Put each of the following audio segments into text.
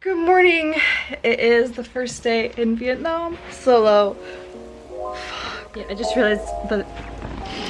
Good morning. It is the first day in Vietnam. Solo. Yeah, I just realized that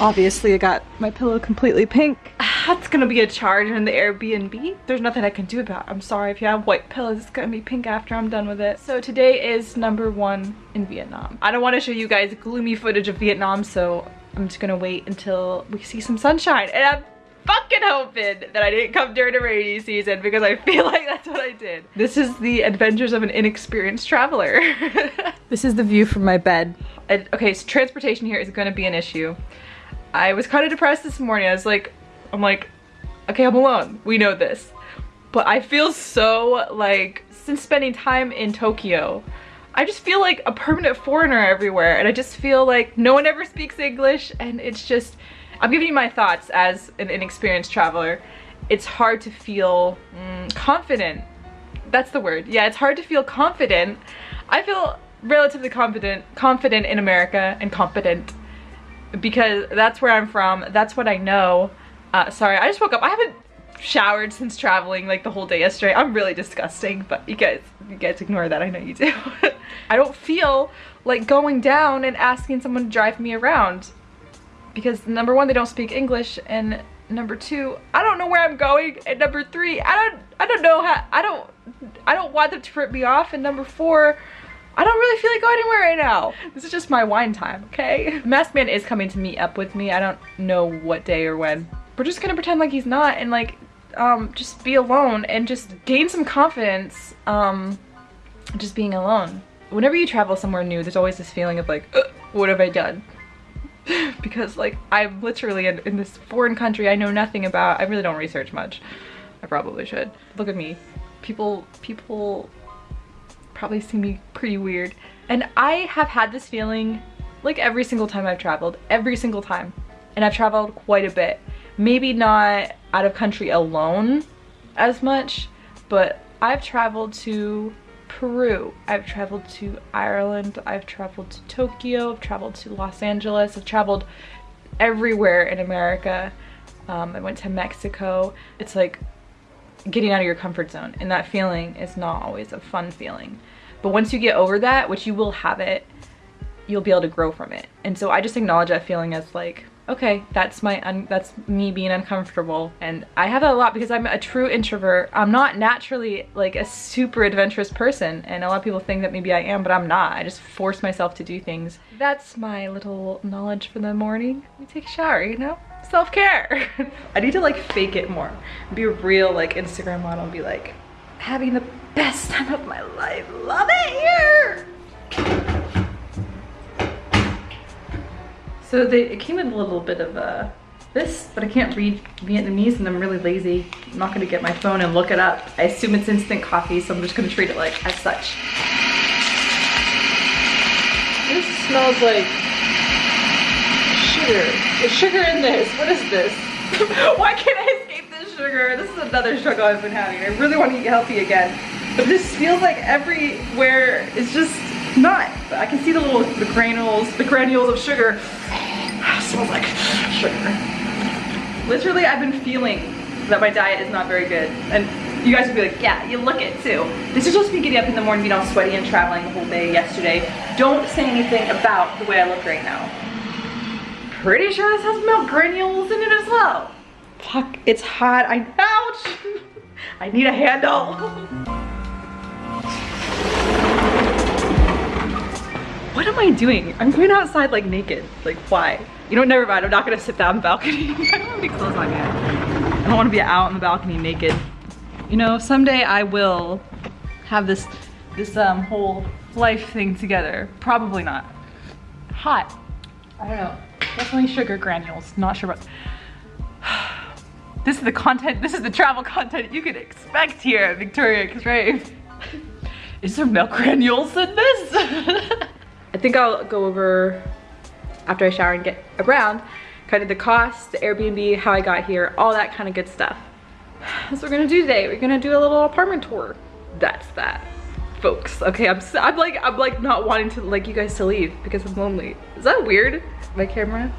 obviously I got my pillow completely pink. That's gonna be a charge in the Airbnb. There's nothing I can do about it. I'm sorry if you have white pillows, it's gonna be pink after I'm done with it. So today is number one in Vietnam. I don't wanna show you guys gloomy footage of Vietnam, so I'm just gonna wait until we see some sunshine. And I'm fucking hoping that I didn't come during a rainy season because I feel like that's what I did. This is the adventures of an inexperienced traveler. this is the view from my bed. And, okay, so transportation here is gonna be an issue. I was kind of depressed this morning. I was like, I'm like, okay, I'm alone. We know this. But I feel so like, since spending time in Tokyo, I just feel like a permanent foreigner everywhere. And I just feel like no one ever speaks English and it's just, I'm giving you my thoughts as an inexperienced traveler. It's hard to feel mm, confident. That's the word. Yeah, it's hard to feel confident. I feel relatively confident, confident in America and competent because that's where I'm from. That's what I know. Uh, sorry, I just woke up. I haven't showered since traveling like the whole day yesterday. I'm really disgusting, but you guys, you guys ignore that. I know you do. I don't feel like going down and asking someone to drive me around because number one, they don't speak English, and number two, I don't know where I'm going, and number three, I don't, I don't know how, I don't, I don't want them to rip me off, and number four, I don't really feel like going anywhere right now. This is just my wine time, okay? Masked Man is coming to meet up with me. I don't know what day or when. We're just gonna pretend like he's not and like, um, just be alone and just gain some confidence, um, just being alone. Whenever you travel somewhere new, there's always this feeling of like, what have I done? because like I'm literally in, in this foreign country I know nothing about. I really don't research much. I probably should. Look at me. People, people probably see me pretty weird. And I have had this feeling like every single time I've traveled, every single time. And I've traveled quite a bit. Maybe not out of country alone as much, but I've traveled to Peru, I've traveled to Ireland, I've traveled to Tokyo, I've traveled to Los Angeles, I've traveled everywhere in America. Um, I went to Mexico. It's like getting out of your comfort zone and that feeling is not always a fun feeling. But once you get over that, which you will have it, you'll be able to grow from it. And so I just acknowledge that feeling as like, okay, that's my, that's me being uncomfortable. And I have that a lot because I'm a true introvert. I'm not naturally like a super adventurous person. And a lot of people think that maybe I am, but I'm not. I just force myself to do things. That's my little knowledge for the morning. We take a shower, you know? self-care. I need to like fake it more. Be a real like Instagram model and be like, having the best time of my life. Love it here. So they, it came with a little bit of uh, this, but I can't read Vietnamese and I'm really lazy. I'm not gonna get my phone and look it up. I assume it's instant coffee, so I'm just gonna treat it like as such. This smells like sugar. There's sugar in this. What is this? Why can't I escape this sugar? This is another struggle I've been having. I really want to eat healthy again. But this feels like everywhere is just not. I can see the little the granules, the granules of sugar. Smells like sugar. Literally, I've been feeling that my diet is not very good. And you guys would be like, yeah, you look it too. This is supposed to be getting up in the morning, being all sweaty and traveling the whole day yesterday. Don't say anything about the way I look right now pretty sure this has milk granules in it as well. Fuck, it's hot. I, ouch! I need a handle. What am I doing? I'm going outside like naked. Like why? You know, never mind. I'm not gonna sit down on the balcony. I don't have any clothes on yet. I don't wanna be out on the balcony naked. You know, someday I will have this, this um, whole life thing together. Probably not. Hot. I don't know. Definitely sugar granules. Not sure what. This is the content, this is the travel content you can expect here at Victoria Crave. Is there milk granules in this? I think I'll go over after I shower and get around kind of the cost, the Airbnb, how I got here, all that kind of good stuff. That's what we're gonna do today. We're gonna do a little apartment tour. That's that. folks. Okay, I'm, I'm like, I'm like not wanting to like you guys to leave because I'm lonely. Is that weird? My camera?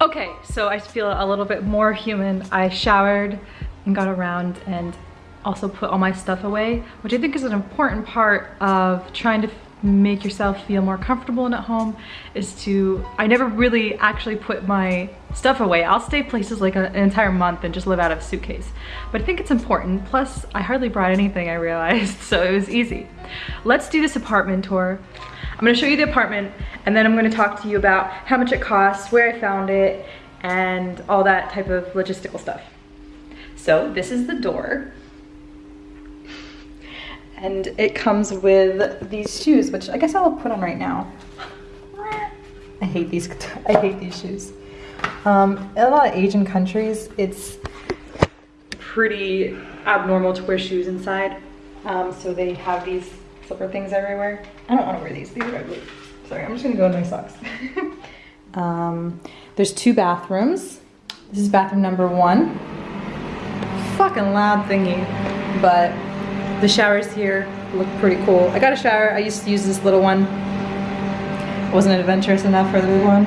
Okay, so I feel a little bit more human. I showered and got around and also put all my stuff away, which I think is an important part of trying to make yourself feel more comfortable in at home is to, I never really actually put my stuff away. I'll stay places like an entire month and just live out of a suitcase. But I think it's important. Plus, I hardly brought anything, I realized, so it was easy. Let's do this apartment tour. I'm gonna show you the apartment and then I'm gonna talk to you about how much it costs, where I found it, and all that type of logistical stuff. So this is the door and it comes with these shoes, which I guess I'll put on right now. I hate these, I hate these shoes. Um, in a lot of Asian countries, it's pretty abnormal to wear shoes inside. Um, so they have these slipper things everywhere. I don't wanna wear these, these are ugly. Sorry, I'm just gonna go in my socks. um, there's two bathrooms. This is bathroom number one. Fucking loud thingy, but the showers here look pretty cool. I got a shower. I used to use this little one. Wasn't adventurous enough for the big one.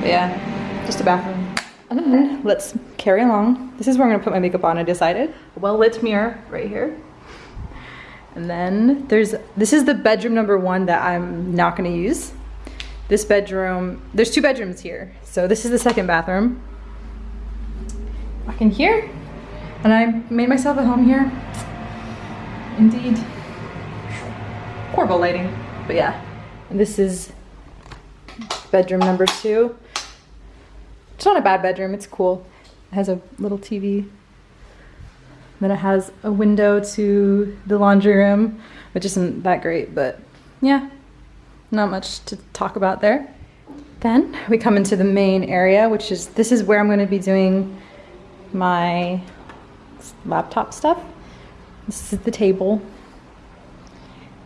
But yeah, just a bathroom. And then let's carry along. This is where I'm gonna put my makeup on, I decided. Well-lit mirror right here. And then there's, this is the bedroom number one that I'm not gonna use. This bedroom, there's two bedrooms here. So this is the second bathroom. Back in here. And I made myself a home here. Indeed. Horrible lighting, but yeah. And this is bedroom number two. It's not a bad bedroom, it's cool. It has a little TV. Then it has a window to the laundry room, which isn't that great, but yeah, not much to talk about there. Then we come into the main area, which is, this is where I'm gonna be doing my laptop stuff. This is the table.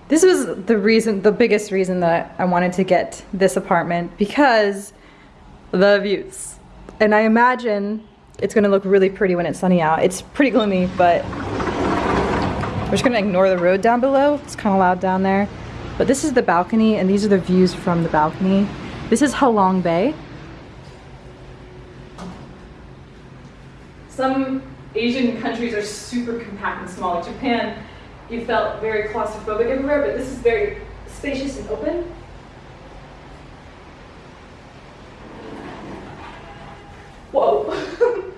This was the reason, the biggest reason that I wanted to get this apartment because the views. And I imagine it's gonna look really pretty when it's sunny out. It's pretty gloomy, but we're just gonna ignore the road down below. It's kind of loud down there. But this is the balcony and these are the views from the balcony. This is Halong Bay. Some Asian countries are super compact and small. Like Japan, you felt very claustrophobic everywhere, but this is very spacious and open. Whoa.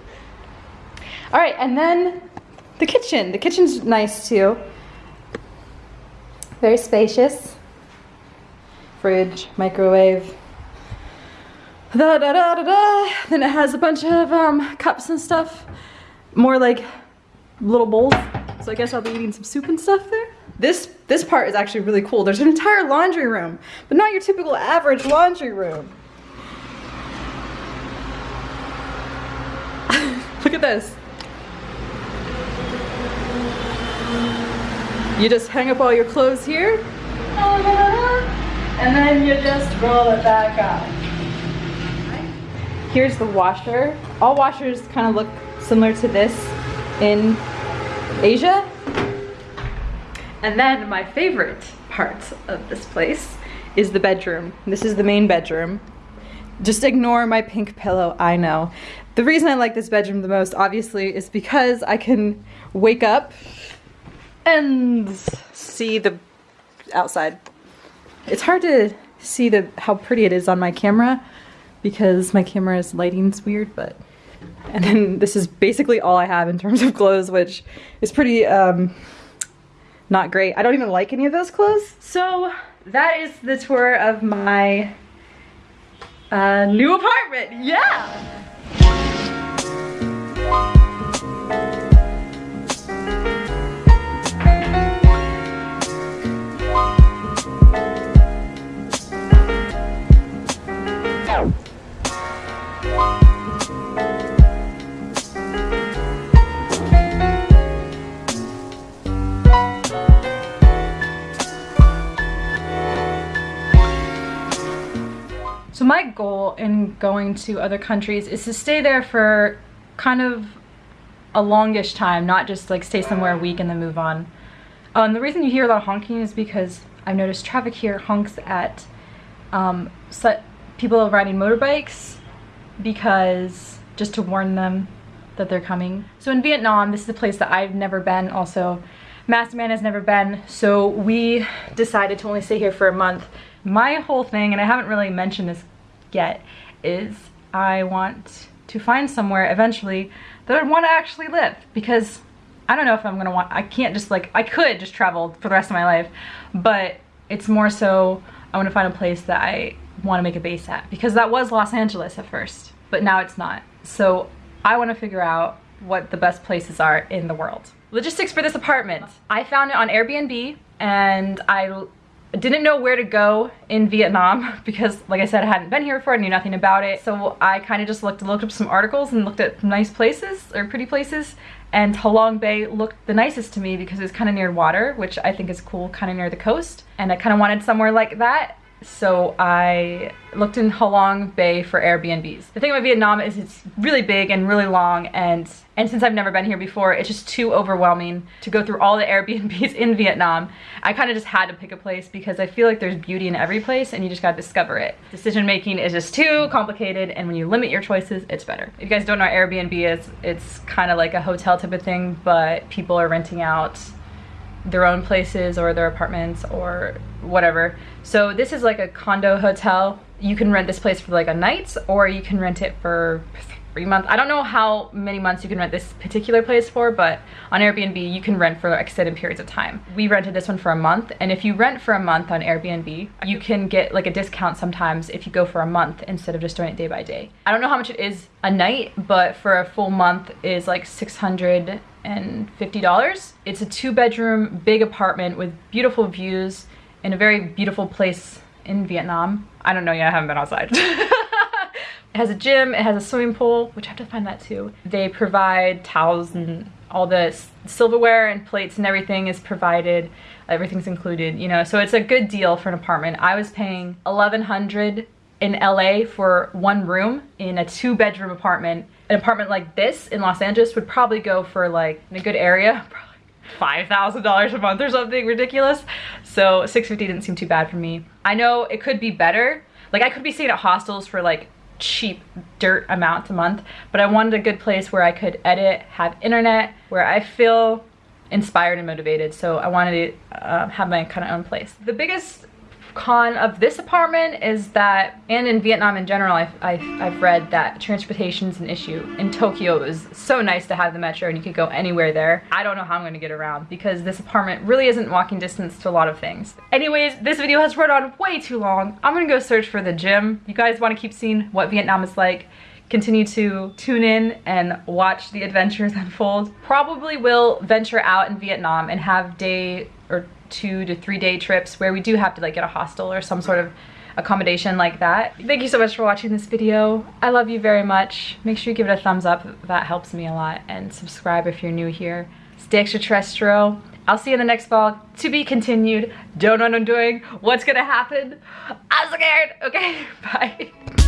All right, and then the kitchen. The kitchen's nice too. Very spacious. Fridge, microwave. Da, da, da, da, da. Then it has a bunch of um, cups and stuff more like little bowls. So I guess I'll be eating some soup and stuff there. This, this part is actually really cool. There's an entire laundry room, but not your typical average laundry room. Look at this. You just hang up all your clothes here, and then you just roll it back up. Here's the washer. All washers kind of look similar to this in Asia. And then my favorite part of this place is the bedroom. This is the main bedroom. Just ignore my pink pillow, I know. The reason I like this bedroom the most, obviously, is because I can wake up and see the outside. It's hard to see the how pretty it is on my camera because my camera's lighting's weird, but and then this is basically all I have in terms of clothes, which is pretty um, not great. I don't even like any of those clothes. So that is the tour of my uh, new apartment. Yeah. In going to other countries is to stay there for kind of a longish time, not just like stay somewhere a week and then move on. Um, the reason you hear a lot of honking is because I've noticed traffic here honks at um, people riding motorbikes because just to warn them that they're coming. So in Vietnam, this is a place that I've never been also. Masked Man has never been, so we decided to only stay here for a month. My whole thing, and I haven't really mentioned this yet, is I want to find somewhere eventually that I want to actually live because I don't know if I'm gonna want, I can't just like, I could just travel for the rest of my life, but it's more so I want to find a place that I want to make a base at because that was Los Angeles at first, but now it's not. So I want to figure out what the best places are in the world. Logistics for this apartment. I found it on Airbnb and I didn't know where to go in Vietnam because like I said I hadn't been here before I knew nothing about it. So I kind of just looked looked up some articles and looked at nice places or pretty places. And Halong Bay looked the nicest to me because it's kind of near water which I think is cool kind of near the coast. And I kind of wanted somewhere like that so I looked in Halong Bay for Airbnbs. The thing about Vietnam is it's really big and really long and and since I've never been here before, it's just too overwhelming to go through all the Airbnbs in Vietnam. I kind of just had to pick a place because I feel like there's beauty in every place and you just gotta discover it. Decision making is just too complicated and when you limit your choices, it's better. If you guys don't know what Airbnb is, it's kind of like a hotel type of thing, but people are renting out their own places or their apartments or whatever. So this is like a condo hotel. You can rent this place for like a night or you can rent it for three months. I don't know how many months you can rent this particular place for, but on Airbnb you can rent for extended periods of time. We rented this one for a month and if you rent for a month on Airbnb, you can get like a discount sometimes if you go for a month instead of just doing it day by day. I don't know how much it is a night, but for a full month is like 600 and $50. It's a two bedroom big apartment with beautiful views in a very beautiful place in Vietnam. I don't know yet, I haven't been outside. it has a gym, it has a swimming pool, which I have to find that too. They provide towels and all the silverware and plates and everything is provided. Everything's included, you know, so it's a good deal for an apartment. I was paying 1100 in LA for one room in a two bedroom apartment an apartment like this in Los Angeles would probably go for like in a good area, $5,000 a month or something ridiculous. So 650 didn't seem too bad for me. I know it could be better. Like I could be staying at hostels for like cheap dirt amounts a month, but I wanted a good place where I could edit, have internet, where I feel inspired and motivated. So I wanted to uh, have my kind of own place. The biggest con of this apartment is that, and in Vietnam in general, I've, I've, I've read that transportation is an issue. In Tokyo, it was so nice to have the metro and you could go anywhere there. I don't know how I'm gonna get around because this apartment really isn't walking distance to a lot of things. Anyways, this video has run on way too long. I'm gonna go search for the gym. You guys wanna keep seeing what Vietnam is like continue to tune in and watch the adventures unfold. Probably will venture out in Vietnam and have day or two to three day trips where we do have to like get a hostel or some sort of accommodation like that. Thank you so much for watching this video. I love you very much. Make sure you give it a thumbs up. That helps me a lot. And subscribe if you're new here. Stay extraterrestrial. I'll see you in the next vlog. To be continued. Don't know what I'm doing. What's gonna happen? I'm scared. Okay, bye.